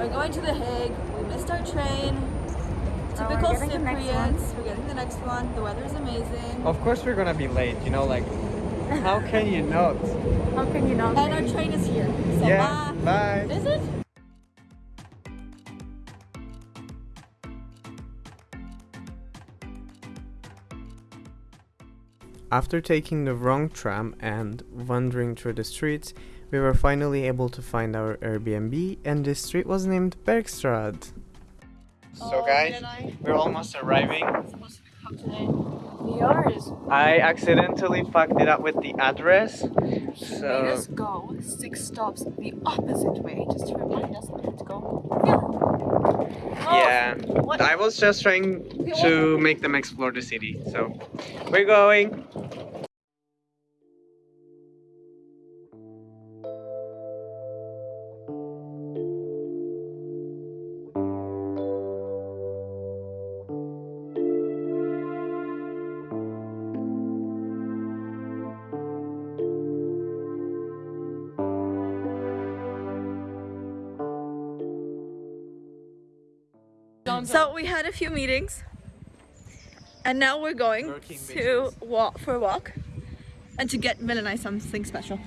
We're going to The Hague. We missed our train. Typical getting Cypriots. We're getting the next one. The weather is amazing. Of course we're gonna be late, you know, like, how can you not? How can you not? And our train is here. So Yeah, bye. bye. Is it? After taking the wrong tram and wandering through the streets, we were finally able to find our Airbnb, and this street was named Bergstraat. So, Oh, guys, we're almost arriving. supposed to pick up today. Yours. I accidentally fucked it up with the address, Made so us go six stops the opposite way just to remind us not to go. yeah. Oh, what? I was just trying to make them explore the city, so we're going. So we had a few meetings, and now we're going Working to walk for a walk, and to get Mel and I something special.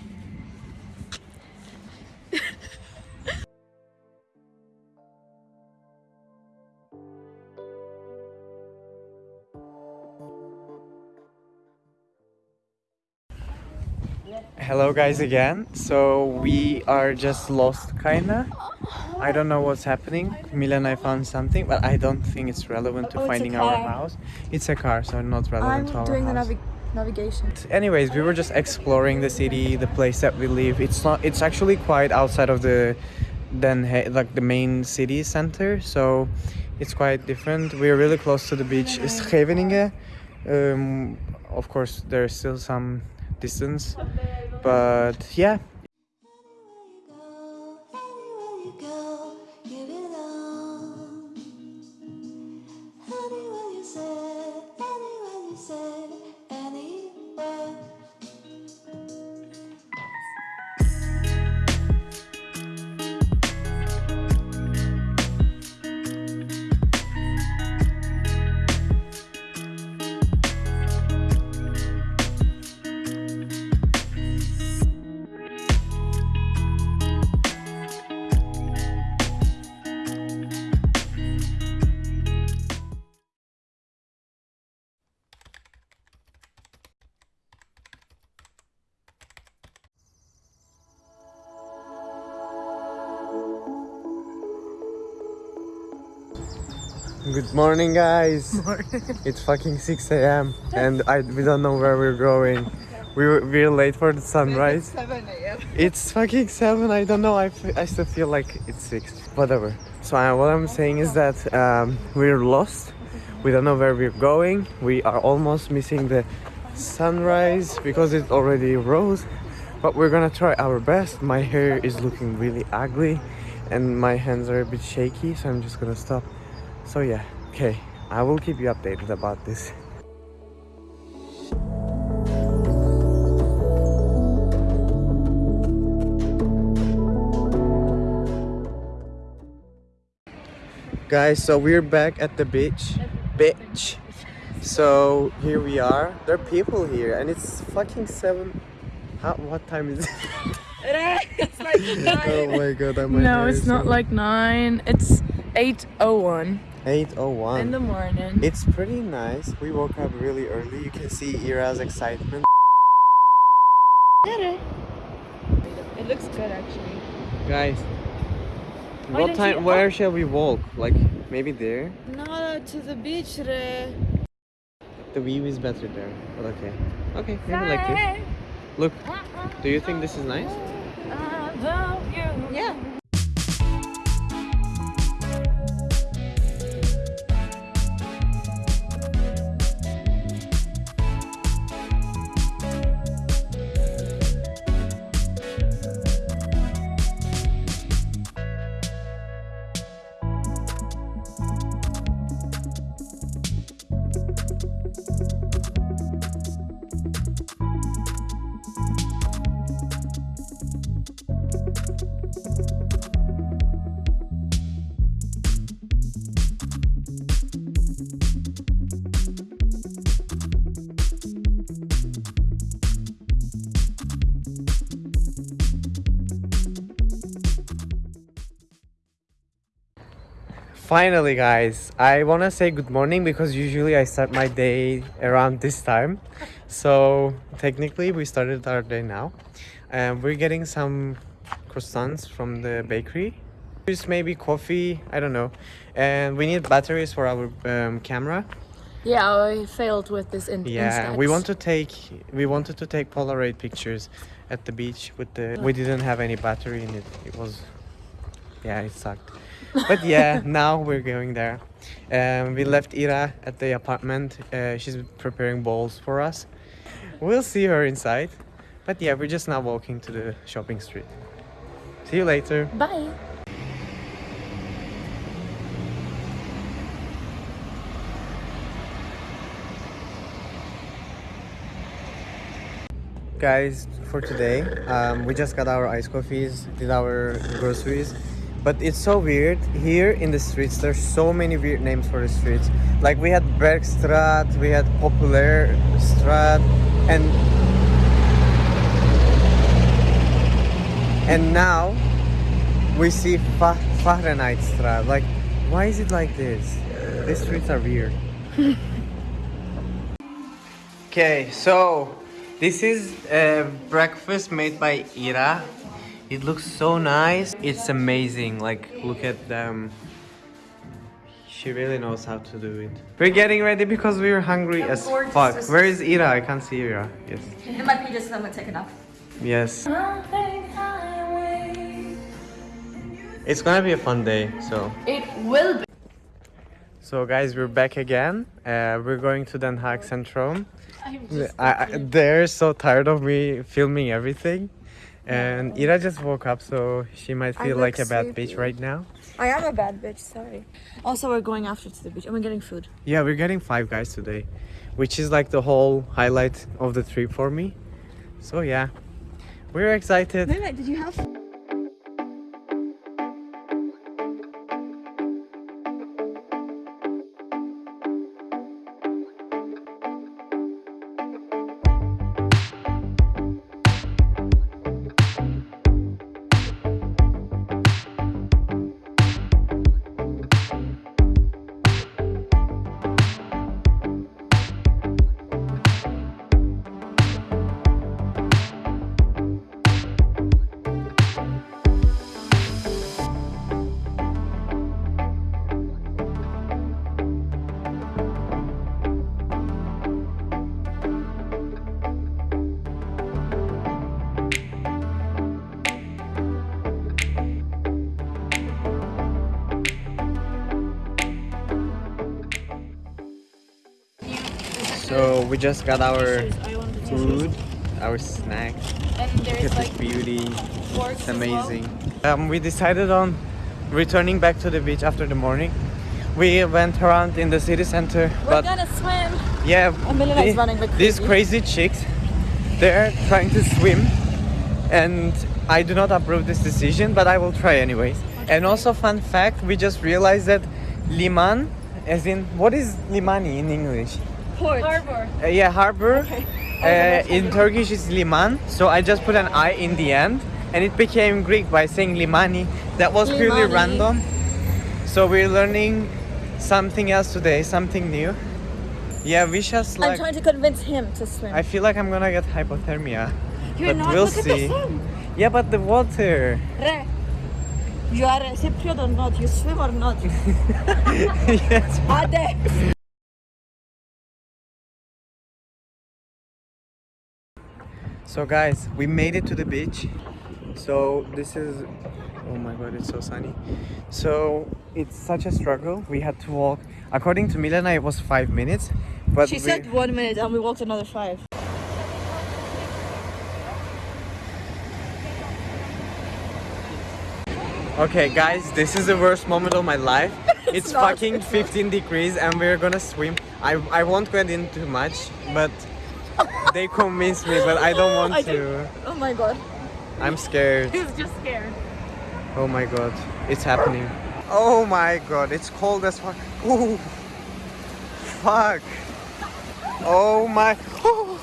Hello guys again. So we are just lost kinda. Oh. I don't know what's happening. Mila and I found something, but I don't think it's relevant to Oh, finding our house. It's a car, so not relevant to I'm our doing the navi navigation. Anyways, we were just exploring the city, the place that we live. It's not. It's actually quite outside of the, Haag, like the main city center. So, it's quite different. We're really close to the beach. Scheveningen. Um, of course, there's still some distance, but yeah, Good morning, guys. It's fucking 6 a.m. and I we don't know where we're going. We were, we're late for the sunrise. 7 a.m. It's fucking 7. I don't know. I, I still feel like it's 6. Whatever. So uh, what I'm saying is that um, we're lost. We don't know where we're going. We are almost missing the sunrise because it already rose. But we're gonna try our best. My hair is looking really ugly and my hands are a bit shaky, so I'm just gonna stop. So yeah, okay. I will keep you updated about this. Guys, so we're back at the beach. Beach. So here we are. There are people here and it's fucking seven. How, what time is it? it's like nine. oh my god, I'm No, it's not like nine. It's eight oh one 801. in the morning. It's pretty nice. We woke up really early. You can see Ira's excitement. It looks good actually. Guys, Why what time? you- Where oh. shall we walk? Like maybe there. No, to the beach. Re. The view is better there. But okay. Okay, maybe like this. Look, uh-uh. do you think this is nice? Uh, yeah. Finally, guys, I want to say good morning because usually I start my day around this time. So, technically, we started our day now. And we're getting some croissants from the bakery. Just maybe coffee, I don't know. And we need batteries for our um, camera. Yeah, I failed with this in Yeah, we want to take we wanted to take Polaroid pictures at the beach with the we didn't have any battery in it. It was yeah, it sucked. But yeah, now we're going there. Um, we left Ira at the apartment. Uh, she's preparing bowls for us. We'll see her inside. But yeah, we're just now walking to the shopping street. See you later. Bye. guys for today um, we just got our iced coffees did our groceries but it's so weird. Here in the streets there's so many weird names for the streets. Like we had Bergstraat we had Popular Straat and and now we see Fa Fahrenheitstraat like why is it like this? These streets are weird. Okay, so this is a breakfast made by Ira. It looks so nice. It's amazing. Like, look at them. She really knows how to do it. We're getting ready because we're hungry as fuck. Where is Ira? I can't see Ira. Yes. In my pages, I'm gonna take it off. Yes. It's gonna be a fun day, so. It will be. So guys, we're back again. Uh, we're going to Den Haag Centrum. I'm just I, I, they're so tired of me filming everything. And Ira just woke up, so she might feel like a bad sleepy. bitch right now. I am a bad bitch, sorry. Also, we're going after to the beach and we're getting food. Yeah, we're getting five guys today, which is like the whole highlight of the trip for me. So yeah, we're excited. Wait, did you have? So we just got our I want the food, our snack. And there's like beauty. It's as well. amazing. Um, we decided on returning back to the beach after the morning. We went around in the city center, We're but gonna swim. yeah, the- running these crazy. chicks, they're trying to swim, and I do not approve this decision, but I will try anyways. And also, fun fact, we just realized that liman, as in what is limani in English? Port. Harbor. Uh, yeah, harbor. Uh, in Turkish it's liman, so I just put an I in the end, and it became Greek by saying limani. That was purely Limani. random. So we're learning something else today, something new. Yeah, we just I'm trying to convince him to swim. I feel like I'm gonna get hypothermia. You're but not. we'll see. at the sun. Yeah, but the water. Re. You are a Cypriot or not? You swim or not? yes. Ade. So guys, we made it to the beach. So this is oh my god, it's so sunny. So it's such a struggle. We had to walk. According to Milena, it was five minutes, but She we, said one minute and we walked another five. okay, guys, this is the worst moment of my life. It's, not, fucking it's not. 15 degrees, and we're gonna swim. I I won't get in too much, but they convinced me, but I don't want I to. Oh my god. I'm scared. He's just scared. Oh my god, it's happening. Oh my god, it's cold as fuck. Oh, fuck. Oh my. Oh,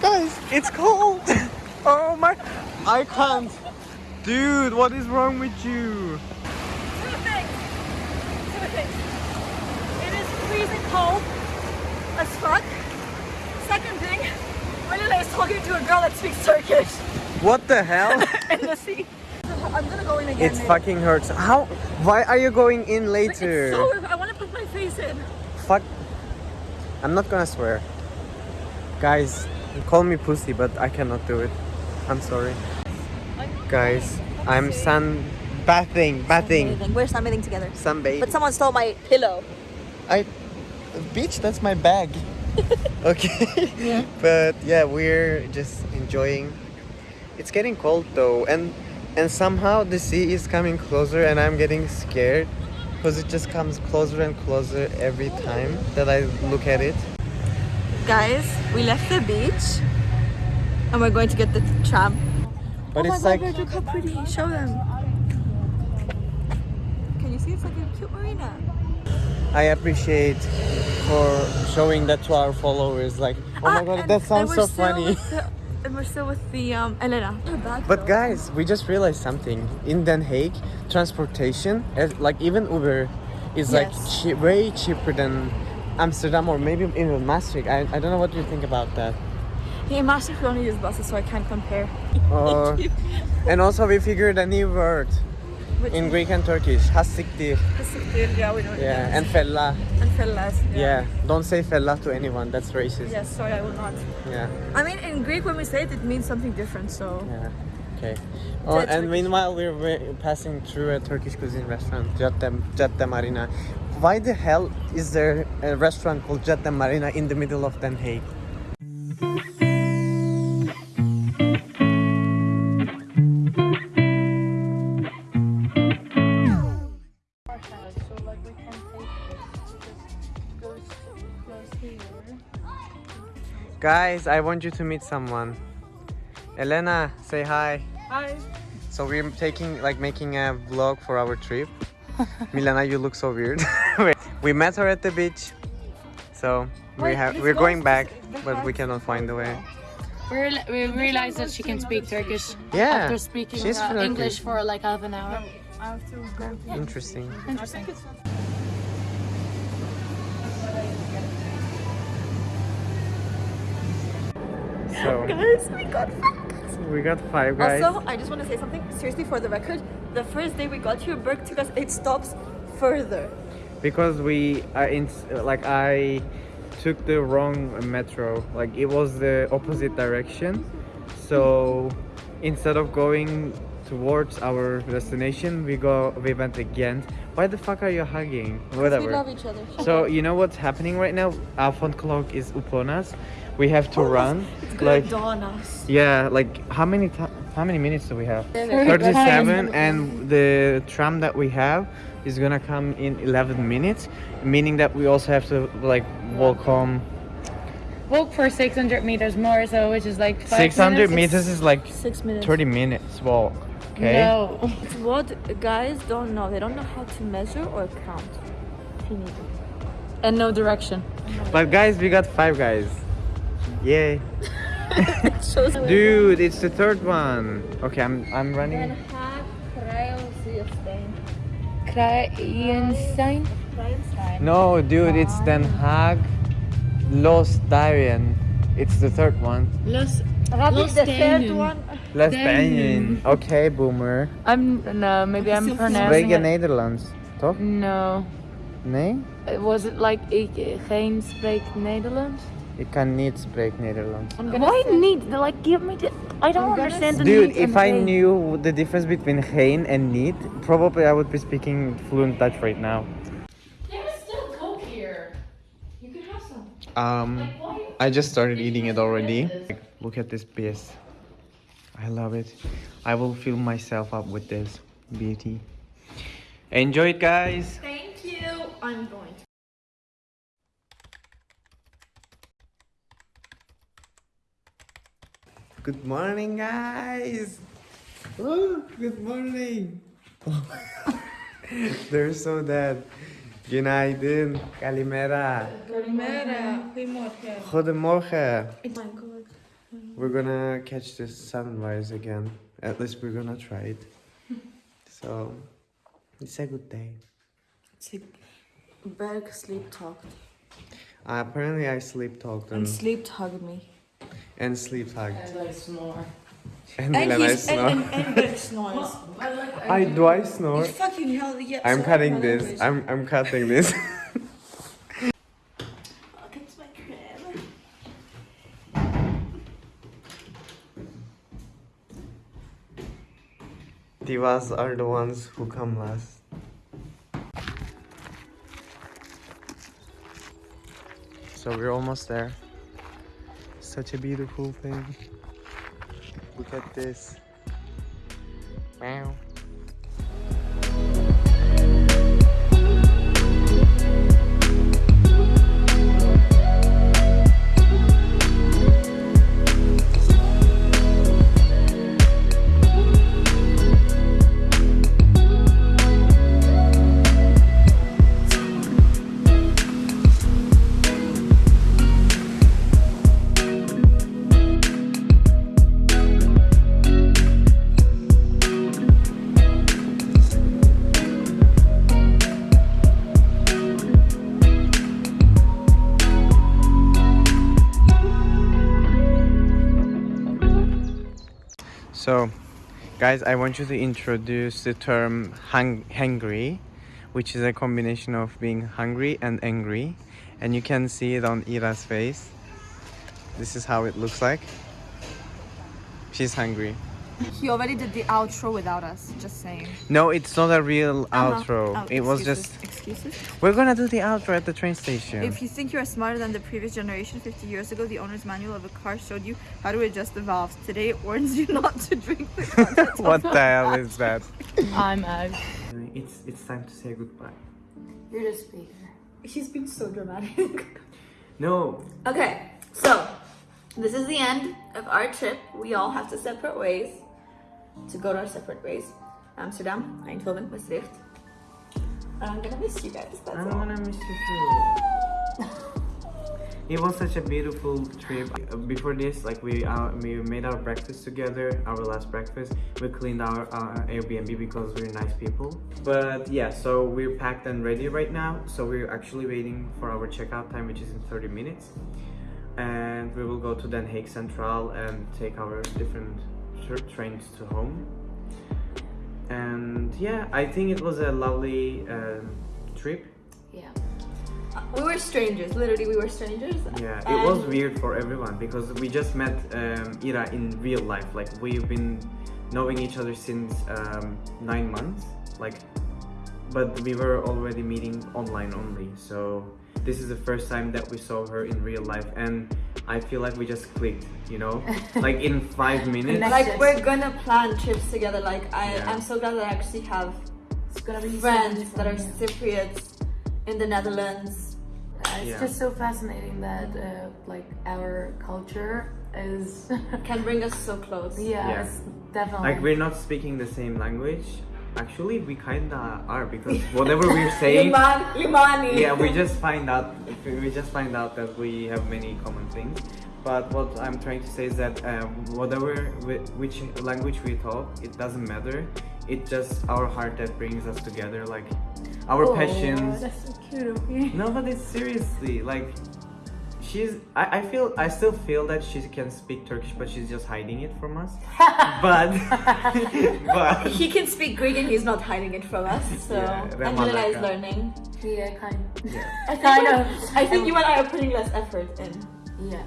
guys, it's cold. Oh my. I can't. Dude, what is wrong with you? Two things. Two things. cold as fuck. Second thing, Malila is talking to a girl that speaks Turkish What the hell? in the sea. I'm gonna go in again. it maybe. fucking hurts. How? Why are you going in later? So, I want to put my face in. Fuck. I'm not gonna swear. Guys, call me pussy, but I cannot do it. I'm sorry. Guys, I'm sun bathing, bathing, We're sunbathing together. sunbathing. But someone stole my pillow. I, bitch, that's my bag. okay. Yeah. But yeah, we're just enjoying. It's getting cold though, and and somehow the sea is coming closer, and I'm getting scared because it just comes closer and closer every time that I look at it. Guys, we left the beach and we're going to get the tram. But oh it's my like look how pretty. Show them. Can you see? It's like a cute marina. I appreciate for showing that to our followers. Like, oh my Ah, god, that sounds so funny. the- and we're still with the um, Elena. But guys, we just realized something. In Den Haag, transportation, like even Uber, is like Yes. che- way cheaper than Amsterdam or maybe even Maastricht. I, I don't know what you think about that. Yeah, Maastricht we only use buses, so I can't compare. Uh, and also we figured a new word Which in Greek and Turkish. Hasiktir. Pasiktir, yeah, we know it. Yeah, and fella. and fellas. Yeah. yeah. don't say fella to anyone. That's racist. Yes, sorry, I will not. Yeah. I mean, in Greek, when we say it, it means something different. So Yeah. Okay. Oh, and Turkish. meanwhile, we're, we're passing through a Turkish cuisine restaurant, Cadde Marina. Why the hell is there a restaurant called Cadde Marina in the middle of Den Haag? Guys, I want you to meet someone. Elena, say hi. Hi. So we're taking like making a vlog for our trip. Milana, you look so weird. We met her at the beach. So we have we're going back, but we cannot find the way. We, real- we realized that she can speak Turkish Yeah. after speaking she's uh, English for like half an hour. Interesting. Interesting. So guys, we got we got five guys. Also, I just want to say something. Seriously, for the record, the first day we got here, Berg took us eight stops further. because we uh, in like I took the wrong metro. Like it was the opposite direction. So instead of going towards our destination, we go we went again. Why the fuck are you hugging? Whatever. We love each other. So you know what's happening right now? Alphon clock is upon us. We have to run. It's gonna Like dawn us. yeah, like how many how many minutes do we have? Thirty-seven. and the tram that we have is gonna come in 11 minutes meaning that we also have to like walk home Walk for 600 meters more, so which is like 600 minutes. meters is like Six minutes. 30 minutes walk okay No. It's what guys don't know. They don't know how to measure or count. And no direction. but guys we got five guys yay dude it's the third one okay i'm i'm running Kruijenstein? no dude it's den haag los Darien. it's the third one Los, Rabbit, Los the third one. Les Darien. Darien. okay boomer I'm no, maybe I'm Still pronouncing Spreek je it. Nederlands toch No. nee Was it like ik geen spreek Nederlands? Ik kan niet spreken Nederlands Why need like give me the I don't understand the Dude, if I geen. knew the difference between geen and need, probably I would be speaking fluent Dutch right now. There's still coke here. You can have some. Um, I just started eating it already. Like, look at this piece. I love it. I will fill myself up with this beauty. Enjoy it, guys. Thank you. I'm going. to Good morning, guys. Oh, good morning. They're so dead. Günaydın. Kalimera. Goedemorgen. My god. We're gonna catch the sunrise again. At least we're gonna try it. So, it's a good day. Berg sleep talked. apparently, I sleep talked and, sleep hug me. And sleep hugged. And I snore. And, And Milena he's and, snore. and, and Greg snores. I do I snore? You fucking hell, yeah. I'm sorry, cutting my this. language. I'm I'm cutting this. Oh, Look at my crib. Divas are the ones who come last. So we're almost there. Such a beautiful thing. Look at this. Wow. So, guys, I want you to introduce the term hung- hangry, which is a combination of being hungry and angry. And you can see it on Ira's face. This is how it looks like. She's hungry. He already did the outro without us, just saying. No, it's not a real Uh-huh. outro. Oh, it was just. Excuses? We're gonna do the outro at the train station. If you think you are smarter than the previous generation, 50 years ago, the owner's manual of a car showed you how to adjust the valves. Today, it warns you not to drink the contents what the the hell is that? I'm Ag. It's it's time to say goodbye. You're the speaker. She's been so dramatic. No, okay, so this is the end of our trip. We all have to separate ways to go to our separate ways. Amsterdam, Eindhoven, Maastricht. And I'm gonna miss you guys. That's I'm all. gonna miss you too. It was such a beautiful trip. Before this, like we uh, we made our breakfast together, our last breakfast. We cleaned our uh, Airbnb because we're nice people. But yeah, so we're packed and ready right now. So we're actually waiting for our checkout time, which is in 30 minutes. And we will go to Den Haag Central and take our different trains to home. And yeah, I think it was a lovely um trip. Yeah. We were strangers. Literally, we were strangers. Yeah, it was weird for everyone because we just met um, Ira in real life. Like we've been knowing each other since um, nine months. Like, but we were already meeting online only. So this is the first time that we saw her in real life, and I feel like we just clicked. You know, like in five minutes. Like we're gonna plan trips together. Like I, Yeah. I'm so glad that I actually have It's gonna be friends that are. Cypriots in the Netherlands. Uh, it's Yeah. just so fascinating that uh, like our culture is Can bring us so close. yeah, Yeah. it's definitely Like we're not speaking the same language. Actually, we kinda are because whatever we're saying. Liman, Limani. yeah we just find out we just find out that we have many common things but what i'm trying to say is that um, whatever whi- which language we talk it doesn't matter it's just our heart that brings us together like our Oh, passions That's so cute of you. no but it's seriously like she's I, I feel i still feel that she can speak turkish but she's just hiding it from us but but He can speak Greek and he's not hiding it from us. So Yeah, Angelina is learning. Yeah, kind. yeah. kind of. I think you and I are putting less effort in. Yeah.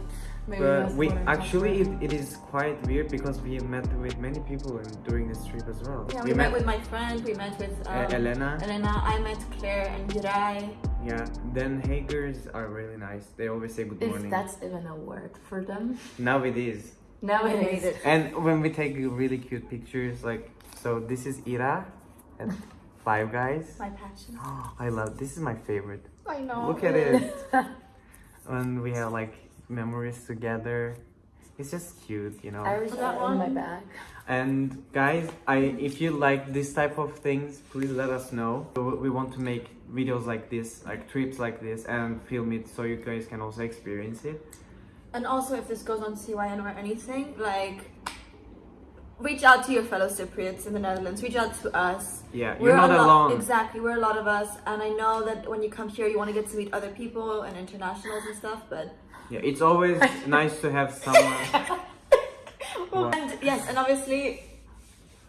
Maybe But we actually it, it is quite weird because we met with many people in, during this trip as well. Yeah, we, met, with my friend. We met with um, uh, Elena. Elena. I met Claire and Jirai. Yeah, then Hagers are really nice. They always say good about. morning. If that's even a word for them. Now it is. Now We it made is. it. And when we take really cute pictures, like so, this is Ira and Five Guys. My passion. Oh, I love. This is my favorite. I know. Look at it. when we have like memories together, it's just cute, you know. I was that one in my one? bag. And guys, I if you like this type of things, please let us know. We we want to make videos like this, like trips like this, and film it so you guys can also experience it. And also, if this goes on CYN or anything, like reach out to your fellow Cypriots in the Netherlands. Reach out to us. Yeah, We're you're not alone. Exactly, we're a lot of us, and I know that when you come here, you want to get to meet other people and internationals and stuff. But Yeah, it's always nice to have someone. What? and yes, and obviously,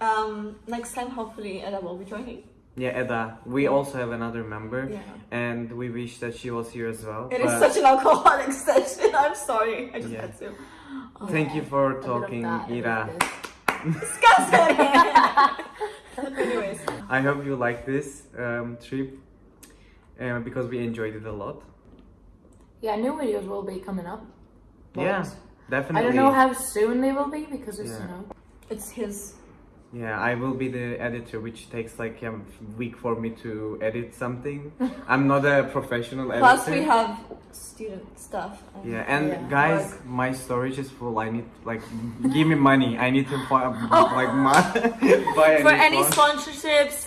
um, next time hopefully Ella will be joining. Yeah, Edda. We also have another member, Yeah. and we wish that she was here as well. It is such an alcoholic session. I'm sorry. I just Yeah. had to. Thank you for A bit of talking, that, a bit of Ira. Disgusting. Anyways, I hope you like this um, trip uh, because we enjoyed it a lot. Yeah, new videos will be coming up. but Yeah, definitely. I don't know how soon they will be because it's, Yeah. you know. it's his. Yeah, I will be the editor, which takes like a week for me to edit something. I'm not a professional editor. Plus, we have student stuff. and- Yeah, and Yeah. guys, my storage is full. I need like give me money. I need to buy like my buy For any phone. sponsorships,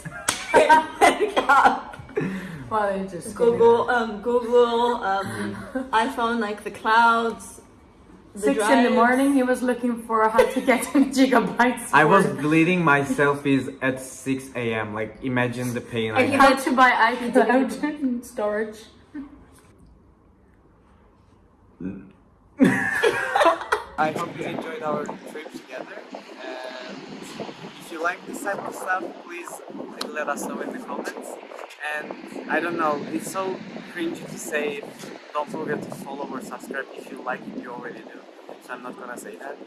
Well, it's just Google, um, Google, um, iPhone, like the clouds. The Six in the morning, he was looking for how to get gigabytes. I was worth. deleting my selfies at 6 a.m. Like imagine the pain I And he had. how to buy iCloud storage. I hope you enjoyed our trip together. And if you like this type of stuff, please let us know in the comments. And I don't know, it's so cringy to say don't forget to follow or subscribe if you like it, you already do. So I'm not gonna say that.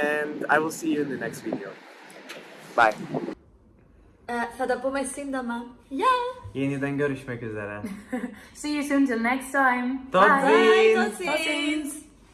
And I will see you in the next video. Bye. Uh, fed up with my sindama. Yeah. Yeniden görüşmek üzere. See you soon till next time. Tot Bye. Bye, ziens. tot ziens.